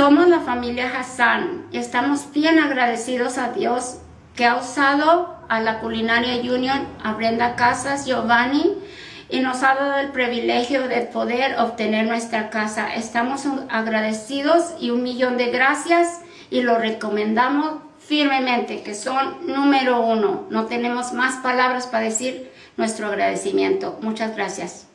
Somos la familia Hassan y estamos bien agradecidos a Dios que ha usado a la Culinaria Union, a Brenda Casas, Giovanni, y nos ha dado el privilegio de poder obtener nuestra casa. Estamos agradecidos y un millón de gracias y lo recomendamos firmemente, que son número uno. No tenemos más palabras para decir nuestro agradecimiento. Muchas gracias.